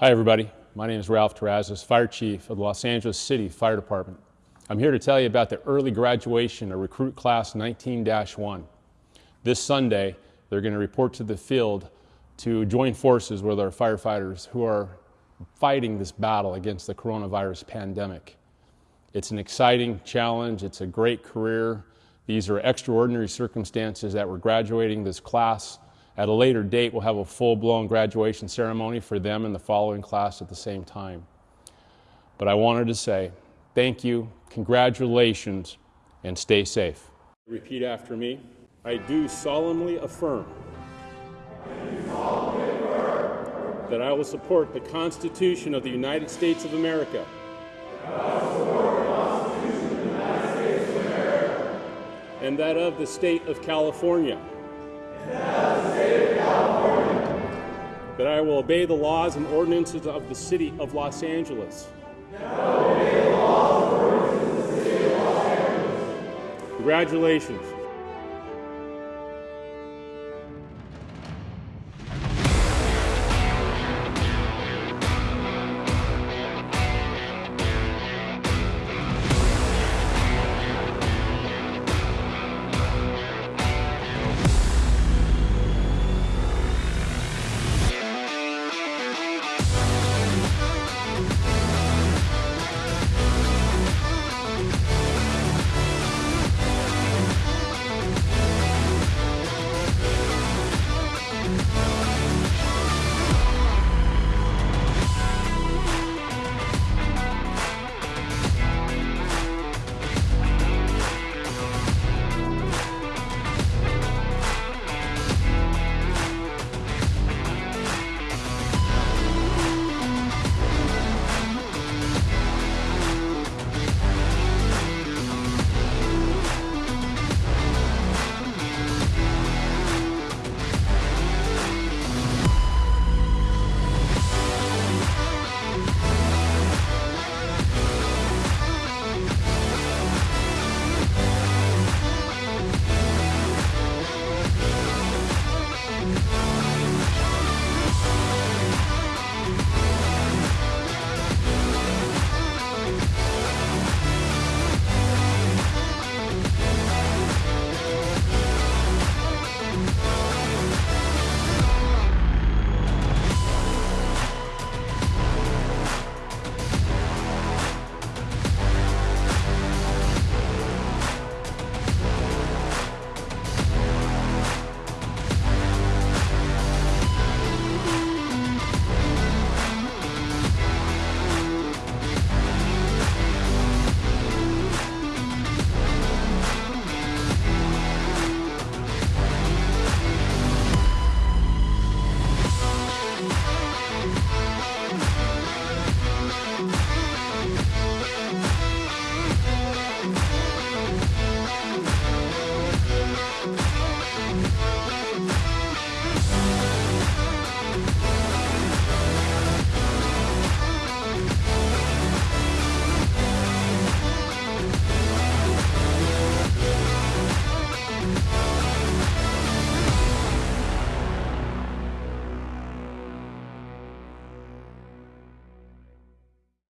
Hi, everybody. My name is Ralph Terrazas, Fire Chief of the Los Angeles City Fire Department. I'm here to tell you about the early graduation of Recruit Class 19-1. This Sunday, they're going to report to the field to join forces with our firefighters who are fighting this battle against the coronavirus pandemic. It's an exciting challenge. It's a great career. These are extraordinary circumstances that we're graduating this class at a later date, we'll have a full-blown graduation ceremony for them and the following class at the same time. But I wanted to say thank you, congratulations, and stay safe. Repeat after me. I do solemnly affirm, that I will support the Constitution of the United States of America. And that of the state of California. That I will obey the laws and ordinances of the city of Los Angeles. Congratulations.